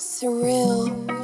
surreal.